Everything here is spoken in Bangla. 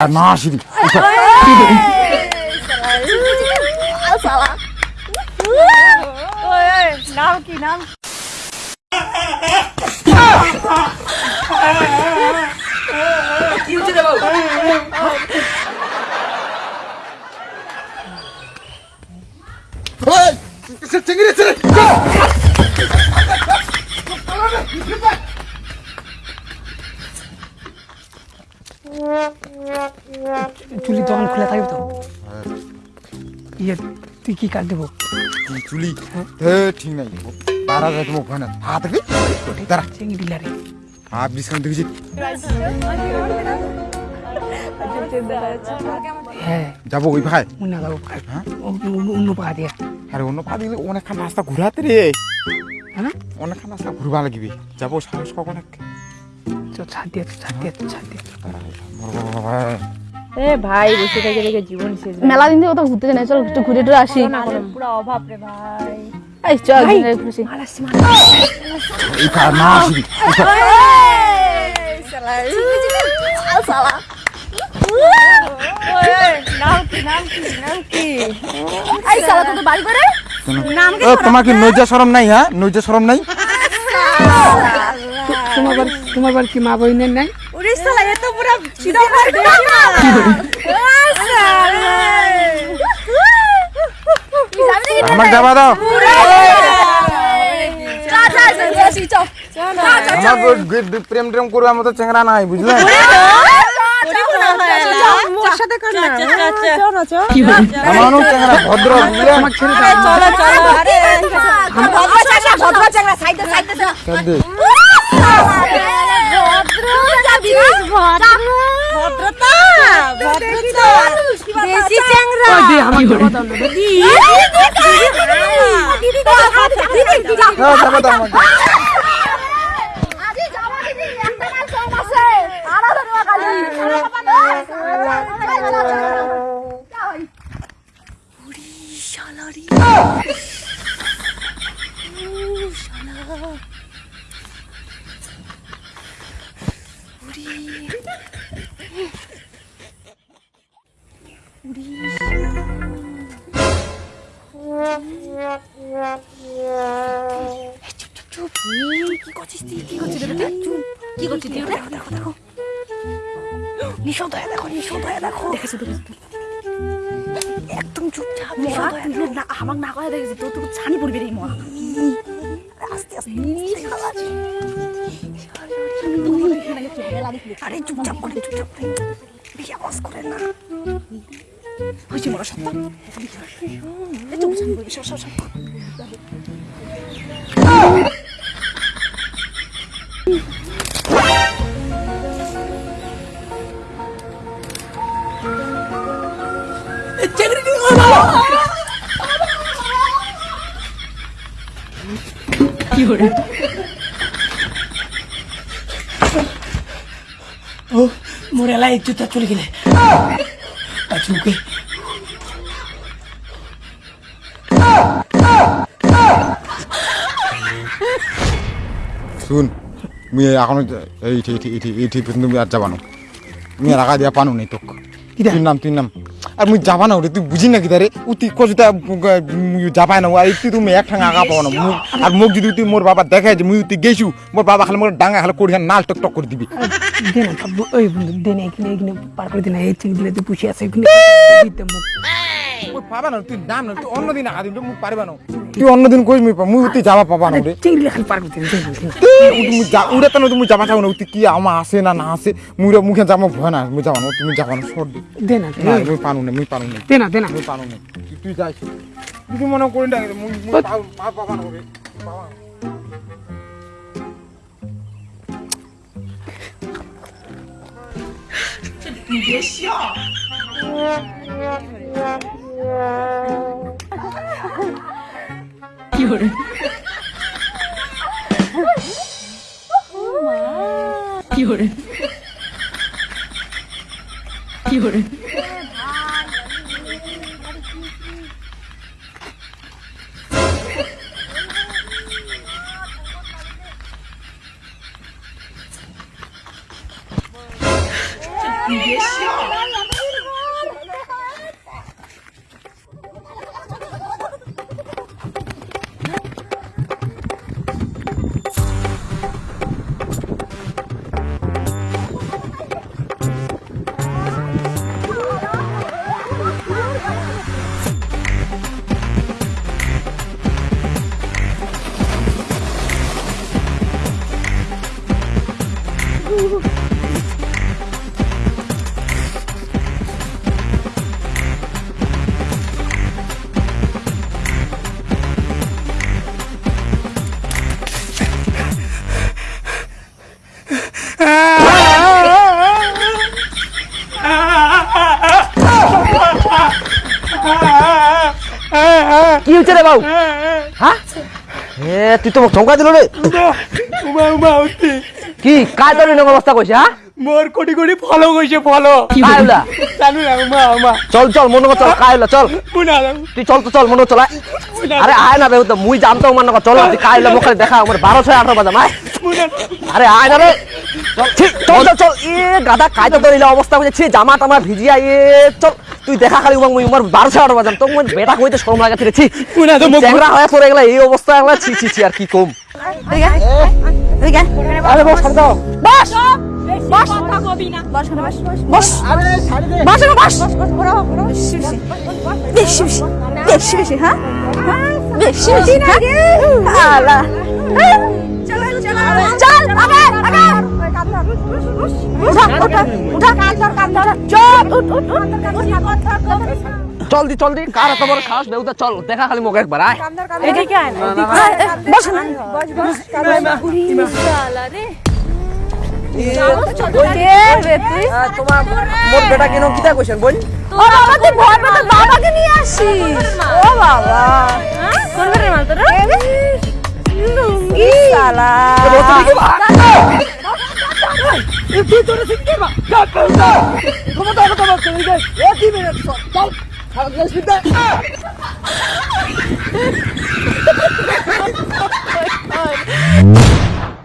আর না আসিবি নাম কি নাম চিংড়ি ছেড়ে চুলি তখন খুলে থাকবে তো। ইয়ে তুই কি কাট দেবো? চুলি? এ ঠিক নাই। বারা যায় তোমার হাত দাঁড়া। চিংড়ি বিস্কাউন্ট দেখেছি। হ্যাঁ। যাব ওই ভাই? মুন্না যাব। হ্যাঁ? অন্য পাহা দিয়া। আরে অন্য পা দিলে অনেকখান রাস্তা ঘুরাতে রে। হ্যাঁ? অনেকখান রাস্তা ঘুরবা লাগবে। যাব সাহস কখন তো ছাদ দিয়ে ছাদ দিয়ে ছাদ। দিয়ে এ ভাই বসে থেকে থেকে জীবন শেষ মেলা দিন থেকে কোথাও ঘুরতে যাই চল একটু ঘুরে টুরে আসি। পুরো অভাব রে ভাই। এই চল একদিন খুশি তোমার কি নৈজা সরম নাই হ্যাঁ? নৈজা সরম নাই? তোমার বাড়ি তোমার বাড়ি কি মা বহিনের নাই? পুরো সিধা মার আমার যাবা দাও। আমার প্রেম টেম করবার মতো চেংরা নাই বুঝলে? মোর সাথে কর না চলো চলো আমার চেংরা ভদ্র বুঝলে আমার ভদ্রতা। ভদ্রতা দেশি চাংরা ওই দে আমার ঘরে হ্যাঁ যাবা দাও আমাকে নিষদ হয়ে দেখো। নিষদ হয়ে দেখো একদম চুপচাপ নিষদ হয়ে না আমাকে না করে দেখেছি তোর তো ছানি পড়বে রে মা। আস্তে আস্তে আরে চুপচাপ করে চুপচাপ করে। বেশি আওয়াজ করে না। হয়েছে বড় সত্য চুপ চুপ করে সব সব সব কি করে ও মোর এলাই জুতা চলে গেলে আচ্ছা ওকে শুন মুই এখন এইটি এইটি এইটি এইটি পর্যন্ত মুই আর যাবানো মুই আর আগা দিয়া পানো নেই তোক কিরা? তুই নাম তুই নাম আর মুই যাবা না তুই বুঝি না কি তারে উতি কজুতা যাবাই না আর তুই তুমি এক ঠাং আগা পাও না আর মুখ যদি তুই মোর বাবা দেখায় যে মুই তুই গেছু মোর বাবা খালি মোর ডাঙ্গা খালি করি নাল টক টক করে দিবি। দে না বাবু ওই বন্ধু দে না এখানে এখানে পার করে দে না এই চিংড়ি দিলে তুই পুষে আছে এখানে পাবা না তুই নাম না তুই অন্যদিন আগা দিবি মুই পারবা না তুই অন্যদিন কইস মুই মুই তুই যাবা পাবা না রে চিংড়ি খালি পার করতে দে না, দে না। যা উড়ে তো তুমি যাবা চাও না তুই কি আমার আসে না না আসে মুই মুখে যাব ভয় না মুই যাবা না তুমি যাবা না সর দে দে না। না না, মুই পানু না মুই পানু না? দে না দে না। মুই পানু না? তুই তুই যাইস তুই মনে করি না মুই মুই পাও পা পাবা না হবে পাবা না। কি করে কি করে কি করে কি হচ্ছে রে বাবু? হ্যাঁ? এ তুই তো মোক ধমকা দিল রে। উমা উমা কি কাজ তোর এরকম অবস্থা কইছে হ্যাঁ মোর কোটি কোটি ফলো কইছে ফলো। হলা জানো না উমা উমা। চল চল মনে চল কাই হলা চল বুনা তুই চল তো চল মনে চল আরে আয় না বেউ তো মুই জানতো মনে কর চল তুই কাই হলা মোক দেখা আমার বারো ছয় আঠারো বাজাম আয় বুনা আরে আয় না রে চল চল চল এ গাদা কায়দা তোর অবস্থা হয়েছে ছি জামা টামা ভিজিয়া এ চল। তুই দেখা খালি উমাং মুই উমার বারো ছয় আঠারো বাজাম তো মুই বেটা কইতে শরম লাগা ছি বুনা তো মোক চ্যাংরা হয়ে তোর এগুলা এই অবস্থা এগুলা ছি ছি ছি আর কি কম? আরে বস শান্ত বস! বস! কথা কবি না। বস বস। বস বস। বস! বেশি বেশি। বেশি বেশি। হ্যাঁ? বেশি বেশি আলা চল চল আগে আগে উঠা উঠা উঠা কান ধর কান ধর চল উঠ উঠ উঠ চল দি চল দি। কার এত বড় সাহস? বেউতা চল দেখা খালি মোক একবার আয়। এদিকে আয়। না বস না। বস বস তোমার বেটা কেন কিতা কইছেন বল ও বাবা তুই ভয় পেতে বাবাকে নিয়ে আসিস ও বাবা কোন বেরের মাল তোর লুঙ্গি ভিতরে সিঙ্গে মা তোমার তো কথা বলছো? এই যে একই মিনিট চল খারাপ যাস বিদ্যা Oh,